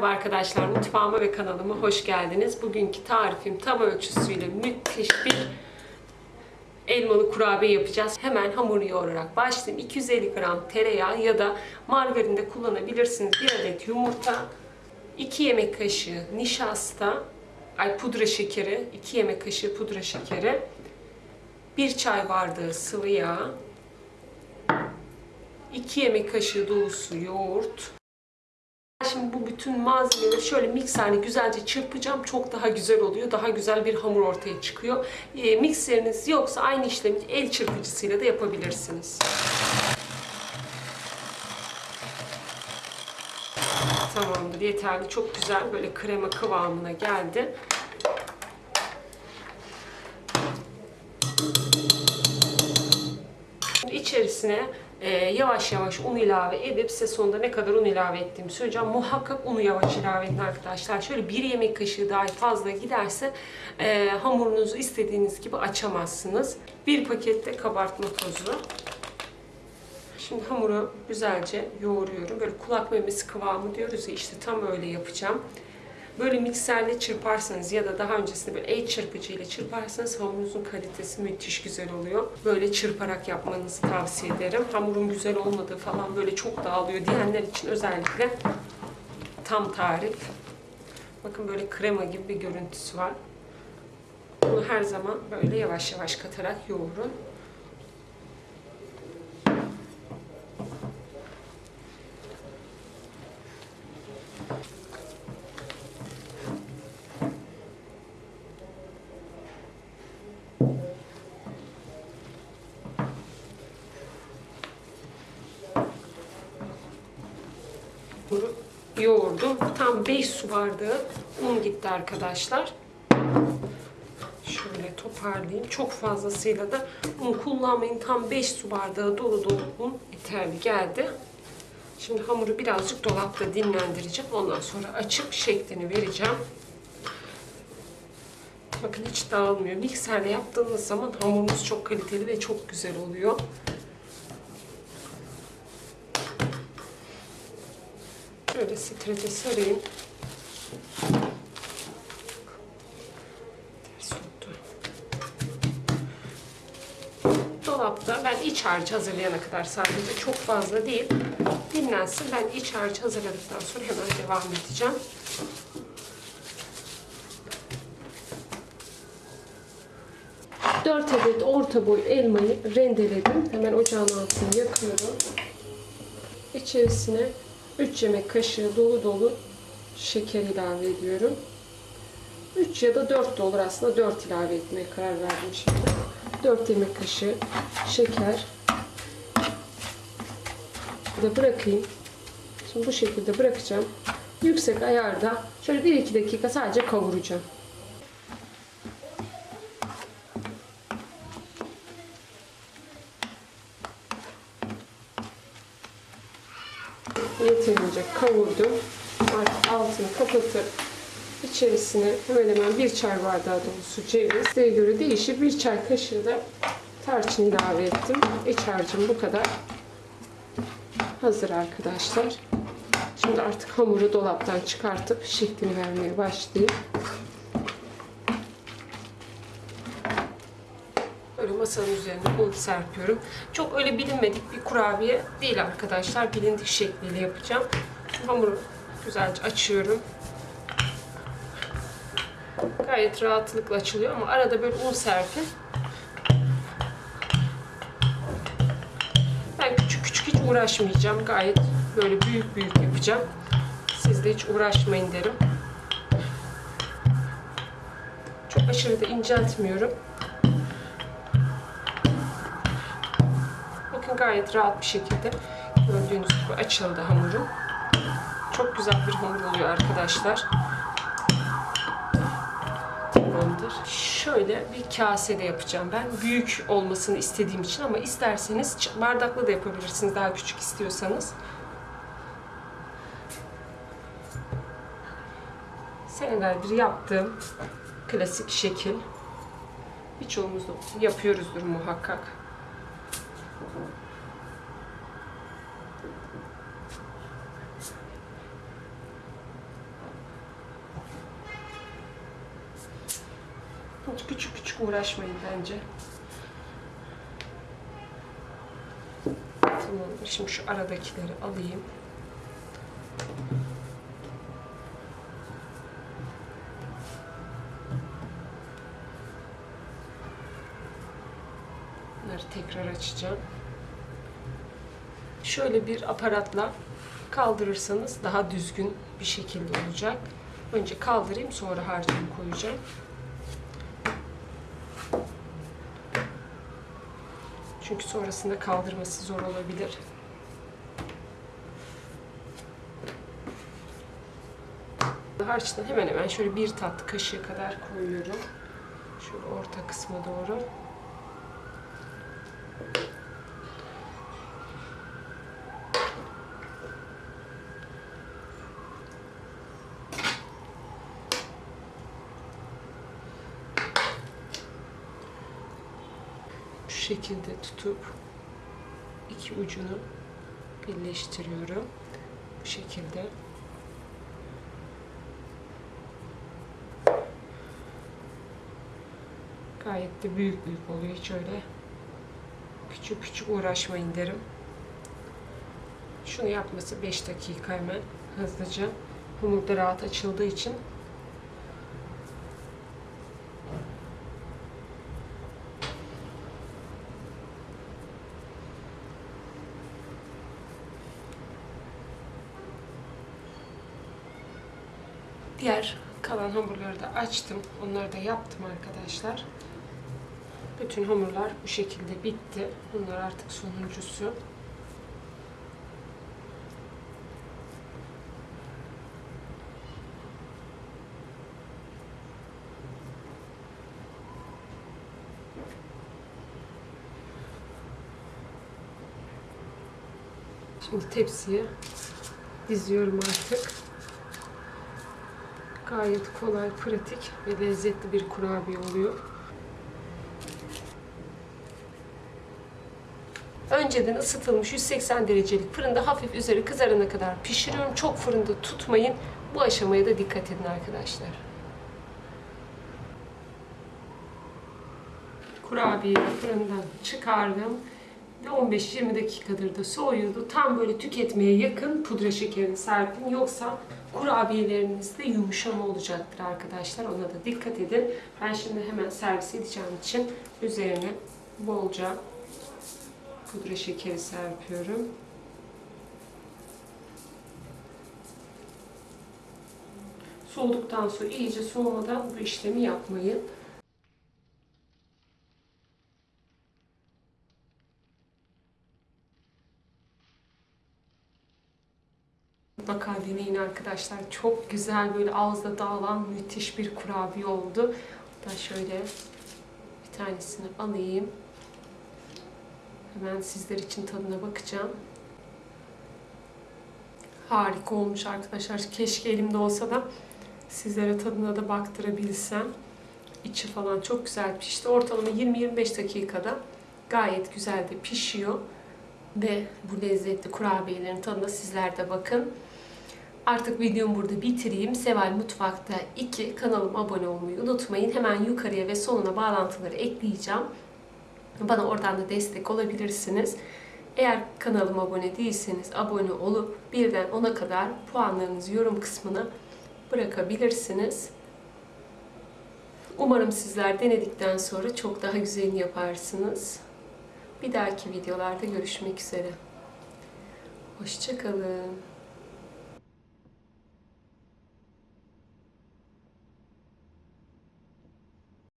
Merhaba arkadaşlar, mutfağıma ve kanalıma hoş geldiniz. Bugünkü tarifim tam ölçüsüyle müthiş bir elmalı kurabiye yapacağız. Hemen hamuru yoğurarak başlayayım. 250 gram tereyağı ya da margarin de kullanabilirsiniz. 1 adet yumurta, 2 yemek kaşığı nişasta, ay pudra şekeri, 2 yemek kaşığı pudra şekeri, 1 çay bardağı sıvı yağ, 2 yemek kaşığı dolusu yoğurt, Şimdi bu bütün malzemeleri şöyle mikserle güzelce çırpacağım. Çok daha güzel oluyor. Daha güzel bir hamur ortaya çıkıyor. E, mikseriniz yoksa aynı işlemi el çırpıcısıyla da yapabilirsiniz. Tamamdır. Yeterli. Çok güzel böyle krema kıvamına geldi. İçerisine e, yavaş yavaş un ilave edip size sonunda ne kadar un ilave ettiğimi söyleyeceğim. Muhakkak unu yavaş ilave edin arkadaşlar. Şöyle bir yemek kaşığı daha fazla giderse e, hamurunuzu istediğiniz gibi açamazsınız. Bir pakette kabartma tozu. Şimdi hamuru güzelce yoğuruyorum. Böyle kulak memesi kıvamı diyoruz ya işte tam öyle yapacağım. Böyle mikserle çırparsanız ya da daha öncesinde böyle el çırpıcı ile çırparsanız hamurunuzun kalitesi müthiş güzel oluyor. Böyle çırparak yapmanızı tavsiye ederim. Hamurun güzel olmadığı falan böyle çok dağılıyor diyenler için özellikle tam tarif. Bakın böyle krema gibi bir görüntüsü var. Bunu her zaman böyle yavaş yavaş katarak yoğurun. Yoğurdum. Tam 5 su bardağı un gitti arkadaşlar. Şöyle toparlayayım. Çok fazlasıyla da un kullanmayın. Tam 5 su bardağı dolu dolu un yeterli geldi. Şimdi hamuru birazcık dolapta dinlendireceğim. Ondan sonra açıp şeklini vereceğim. Bakın hiç dağılmıyor. Mikserle yaptığınız zaman hamurunuz çok kaliteli ve çok güzel oluyor. Şöyle strete sarayım. Dolapta ben iç harcı hazırlayana kadar sadece çok fazla değil. Dinlensin. Ben iç harcı hazırladıktan sonra hemen devam edeceğim. Dört adet orta boy elmayı rendeledim. Hemen ocağın altını yakıyorum. İçerisine 3 yemek kaşığı dolu dolu şeker ilave ediyorum. 3 ya da 4 de olur aslında 4 ilave etmeye karar verdim şimdi. 4 yemek kaşığı şeker. da bırakayım. Şimdi bu şekilde bırakacağım. Yüksek ayarda şöyle 1-2 dakika sadece kavuracağım. Yeterince kavurdum. Artık altını kapatıp içerisine hemen hemen bir çay bardağı dolusu ceviz. Size göre değişir. Bir çay kaşığı da tarçın ilave ettim. İç harcım bu kadar. Hazır arkadaşlar. Şimdi artık hamuru dolaptan çıkartıp şeklini vermeye başlayayım. Masanın üzerine un serpiyorum. Çok öyle bilinmedik bir kurabiye değil arkadaşlar. Bilindik şekliyle yapacağım. Hamuru güzelce açıyorum. Gayet rahatlıkla açılıyor ama arada böyle un serpin. Ben küçük küçük hiç uğraşmayacağım. Gayet böyle büyük büyük yapacağım. Siz de hiç uğraşmayın derim. Çok aşırı da inceltmiyorum. Gayet rahat bir şekilde gördüğünüz gibi açıldı hamurum. Çok güzel bir hamur oluyor arkadaşlar. Tamamdır. Şöyle bir kasede yapacağım ben. Büyük olmasını istediğim için ama isterseniz bardakla da yapabilirsiniz daha küçük istiyorsanız. Senelerdir yaptığım klasik şekil. Birçoğumuz yapıyoruzdur muhakkak. Hiç küçük küçük uğraşmayın bence. Tamam. Şimdi şu aradakileri alayım. Bunları tekrar açacağım. Şöyle bir aparatla kaldırırsanız daha düzgün bir şekilde olacak. Önce kaldırayım sonra harcımı koyacağım. Çünkü sonrasında kaldırması zor olabilir. Harçtan hemen hemen şöyle bir tatlı kaşığı kadar koyuyorum. Şöyle orta kısma doğru. Şu şekilde tutup iki ucunu birleştiriyorum. Bu şekilde. Gayet de büyük büyük oluyor. Hiç öyle küçük küçük uğraşmayın derim. Şunu yapması 5 dakika hemen hızlıca. Hamur da rahat açıldığı için Diğer kalan hamurları da açtım. Onları da yaptım arkadaşlar. Bütün hamurlar bu şekilde bitti. Bunlar artık sonuncusu. Şimdi tepsiye diziyorum artık. Gayet kolay, pratik ve lezzetli bir kurabiye oluyor. Önceden ısıtılmış 180 derecelik fırında hafif üzeri kızarana kadar pişiriyorum. Çok fırında tutmayın. Bu aşamaya da dikkat edin arkadaşlar. Kurabiyeyi fırından çıkardım ve 15-20 dakikadır da soğuyordu. Tam böyle tüketmeye yakın pudra şekerini serpin. Yoksa kurabiyelerinizde yumuşama olacaktır arkadaşlar. Ona da dikkat edin. Ben şimdi hemen servis edeceğim için üzerine bolca pudra şekeri serpiyorum. Soğuduktan sonra iyice soğumadan bu işlemi yapmayın. Mutlaka deneyin arkadaşlar. Çok güzel böyle ağızda dağılan müthiş bir kurabiye oldu. Hatta şöyle bir tanesini alayım. Hemen sizler için tadına bakacağım. Harika olmuş arkadaşlar. Keşke elimde olsa da sizlere tadına da baktırabilsem. İçi falan çok güzel pişti. Ortalama 20-25 dakikada gayet güzel de pişiyor. Ve bu lezzetli kurabiyelerin tadına sizler de bakın. Artık videomu burada bitireyim. Seval Mutfak'ta 2 kanalıma abone olmayı unutmayın. Hemen yukarıya ve sonuna bağlantıları ekleyeceğim. Bana oradan da destek olabilirsiniz. Eğer kanalıma abone değilseniz abone olup birden 10'a kadar puanlarınızı yorum kısmına bırakabilirsiniz. Umarım sizler denedikten sonra çok daha güzelini yaparsınız. Bir dahaki videolarda görüşmek üzere. Hoşçakalın.